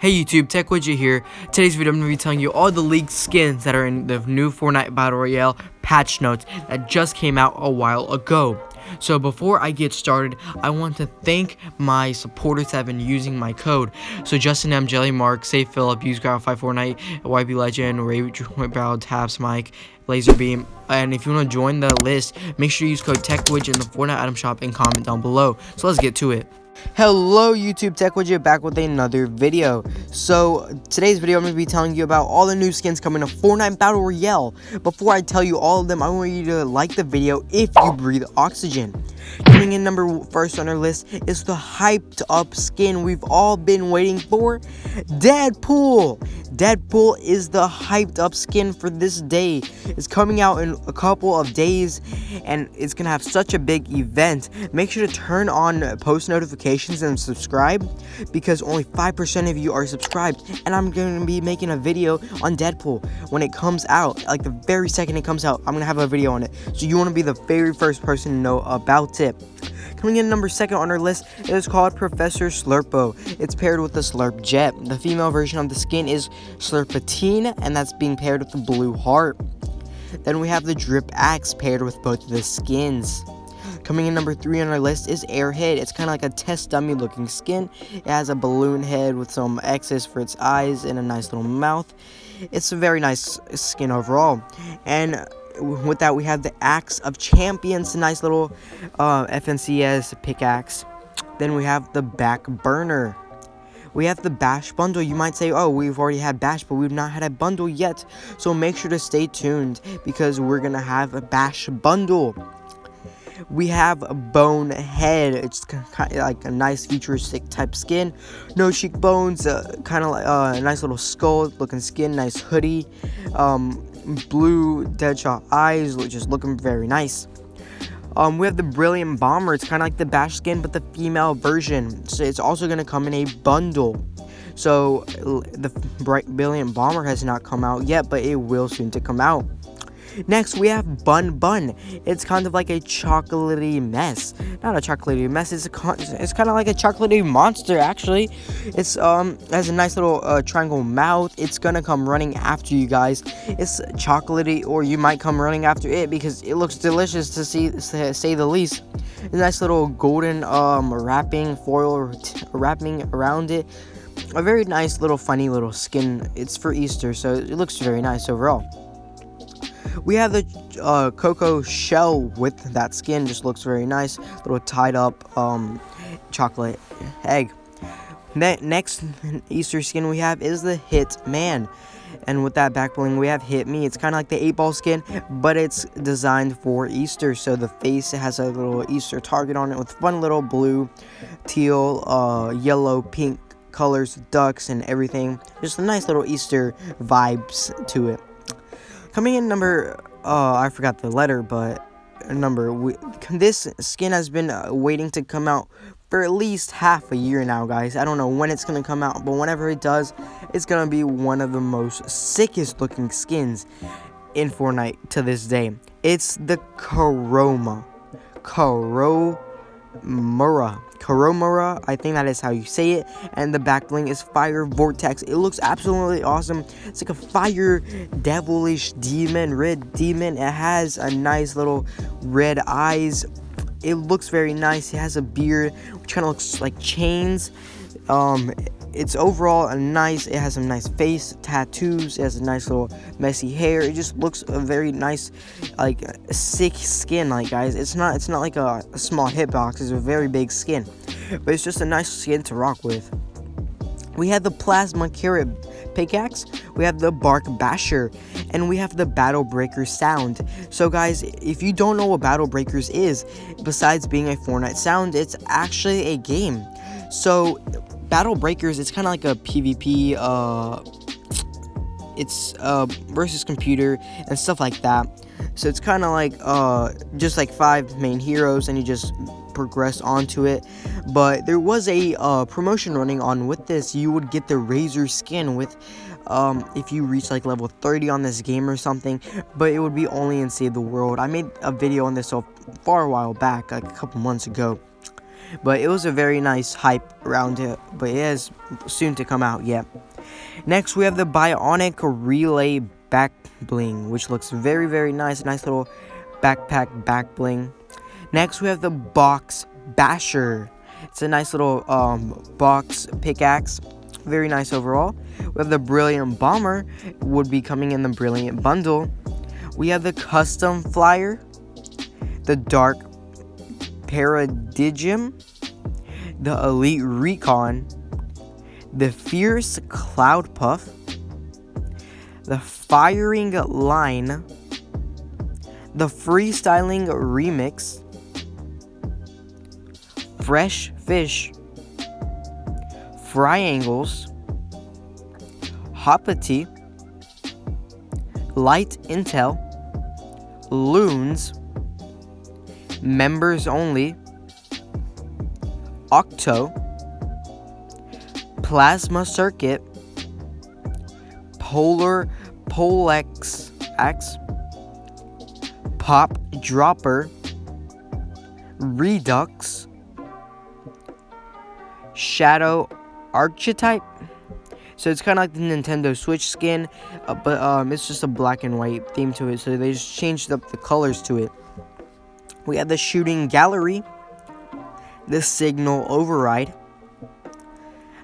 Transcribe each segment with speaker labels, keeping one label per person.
Speaker 1: Hey YouTube, Tech Widget here. Today's video I'm going to be telling you all the leaked skins that are in the new Fortnite Battle Royale patch notes that just came out a while ago. So before I get started, I want to thank my supporters that have been using my code. So Justin M, Jelly Mark, Safe Philip, Use Ground 5 Fortnite, YB Legend, Ray Brow, Taps Mike, Laser Beam. And if you want to join the list, make sure you use code TechWidget in the Fortnite item shop and comment down below. So let's get to it. Hello YouTube Tech Widget back with another video. So today's video I'm going to be telling you about all the new skins coming to Fortnite Battle Royale. Before I tell you all of them, I want you to like the video if you breathe oxygen. Coming in number first on our list is the hyped up skin we've all been waiting for, Deadpool. Deadpool is the hyped up skin for this day. It's coming out in a couple of days and it's gonna have such a big event. Make sure to turn on post notifications and subscribe because only 5% of you are subscribed and I'm gonna be making a video on Deadpool when it comes out. Like the very second it comes out, I'm gonna have a video on it. So you wanna be the very first person to know about it. Coming in number second on our list is called Professor Slurpo. It's paired with the Slurp Jet. The female version of the skin is Slurpatine, and that's being paired with the Blue Heart. Then we have the Drip Axe paired with both of the skins. Coming in number three on our list is Airhead. It's kind of like a test dummy looking skin. It has a balloon head with some X's for its eyes and a nice little mouth. It's a very nice skin overall. And with that, we have the Axe of Champions, a nice little uh, FNCS pickaxe. Then we have the Back Burner. We have the Bash bundle. You might say, oh, we've already had Bash, but we've not had a bundle yet. So make sure to stay tuned because we're to have a Bash bundle. We have a bone head It's kind of like a nice futuristic type skin. No cheekbones, uh, kind of like uh, a nice little skull looking skin, nice hoodie. Um, blue Deadshot eyes, just looking very nice. Um, we have the Brilliant Bomber. It's kind of like the Bash skin, but the female version. So it's also going to come in a bundle. So the Bright Brilliant Bomber has not come out yet, but it will soon to come out. Next, we have Bun Bun. It's kind of like a chocolatey mess. Not a chocolatey mess. It's a it's kind of like a chocolatey monster. Actually, it's um has a nice little uh, triangle mouth. It's gonna come running after you guys. It's chocolatey, or you might come running after it because it looks delicious to see say the least. A nice little golden um wrapping foil wrapping around it. A very nice little funny little skin. It's for Easter, so it looks very nice overall. We have the uh, cocoa shell with that skin, just looks very nice. Little tied up um, chocolate egg. Ne next Easter skin we have is the Hit Man. And with that back bling, we have Hit Me. It's kind of like the 8 ball skin, but it's designed for Easter. So the face has a little Easter target on it with fun little blue, teal, uh, yellow, pink colors, ducks, and everything. Just a nice little Easter vibes to it. Coming in number, uh, I forgot the letter, but number. We, this skin has been uh, waiting to come out for at least half a year now, guys. I don't know when it's to come out, but whenever it does, it's to be one of the most sickest looking skins in Fortnite to this day. It's the Karoma. Karomura. Karomura, I think that is how you say it, and the back bling is Fire Vortex. It looks absolutely awesome. It's like a fire devilish demon, red demon. It has a nice little red eyes. It looks very nice. It has a beard, which kind of looks like chains. Um, it's overall a nice it has some nice face tattoos it has a nice little messy hair. It just looks a very nice like sick skin like guys. It's not it's not like a, a small hitbox it's a very big skin. But it's just a nice skin to rock with. We have the plasma carrot pickaxe. We have the bark basher. And we have the battle breaker sound. So guys if you don't know what battle breakers is besides being a fortnite sound it's actually a game. So Battle Breakers, it's kind of like a PvP, uh, it's uh, versus computer and stuff like that. So it's kind of like uh, just like five main heroes, and you just progress onto it. But there was a uh, promotion running on with this. You would get the Razor skin with um, if you reach like level 30 on this game or something, but it would be only in Save the World. I made a video on this so far a while back, like a couple months ago. But it was a very nice hype around it, but it is soon to come out yet. Next, we have the Bionic Relay Back Bling, which looks very, very nice. Nice little backpack back bling. Next, we have the Box Basher. It's a nice little um, box pickaxe. Very nice overall. We have the Brilliant Bomber, would be coming in the Brilliant Bundle. We have the Custom Flyer, the Dark Paradigm, the Elite Recon, the Fierce Cloud Puff, the Firing Line, the Freestyling Remix, Fresh Fish, Triangles, Hoppity, Light Intel, Loons, Members Only, Octo, Plasma Circuit, Polar Polex X, Pop Dropper, Redux, Shadow Archetype. So it's kind of like the Nintendo Switch skin, uh, but um, it's just a black and white theme to it. So they just changed up the colors to it. We have the Shooting Gallery, the Signal Override,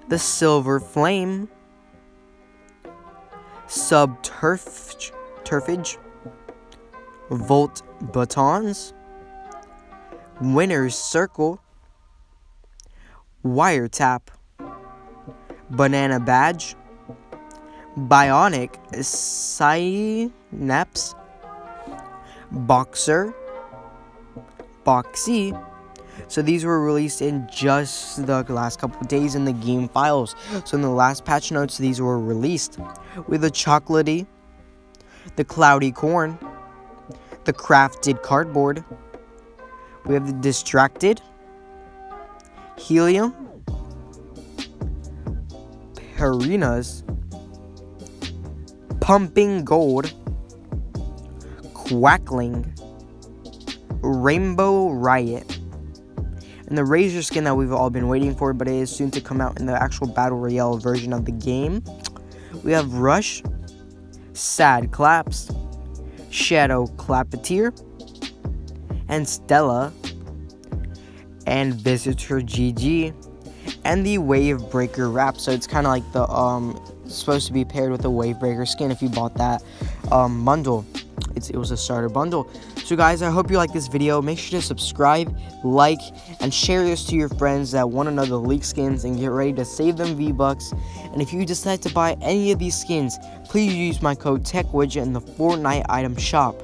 Speaker 1: the Silver Flame, Subturfage, Turfage, Volt Batons, Winner's Circle, Wiretap, Banana Badge, Bionic Synapse, Boxer, Boxy. So these were released in just the last couple days in the game files. So in the last patch notes, these were released with the chocolatey, the cloudy corn, the crafted cardboard. We have the distracted, helium, Harinas, Pumping Gold, Quackling, Rainbow Riot, and the Razor skin that we've all been waiting for, but it is soon to come out in the actual Battle Royale version of the game. We have Rush, Sad Claps, Shadow Clappeteer, and Stella, and Visitor GG and the Wave Breaker wrap. So it's kind of like the um supposed to be paired with the Wave Breaker skin if you bought that um, bundle. It's, it was a starter bundle. So guys, I hope you like this video. Make sure to subscribe, like, and share this to your friends that want the leak skins and get ready to save them V-Bucks. And if you decide to buy any of these skins, please use my code TechWidget in the Fortnite item shop.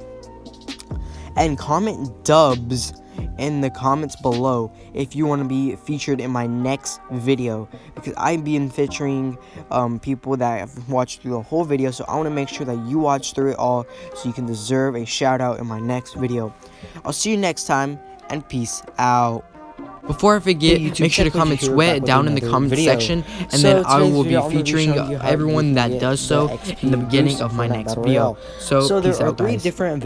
Speaker 1: And comment dubs in the comments below if you want to be featured in my next video because I've been featuring um, people that have watched through the whole video so I want to make sure that you watch through it all so you can deserve a shout out in my next video. I'll see you next time and peace out. Before I forget, hey, make sure to comment sweat down in the comment video. section, and so then I will be featuring everyone that does so in the beginning of my next video. So, so there are three guys. different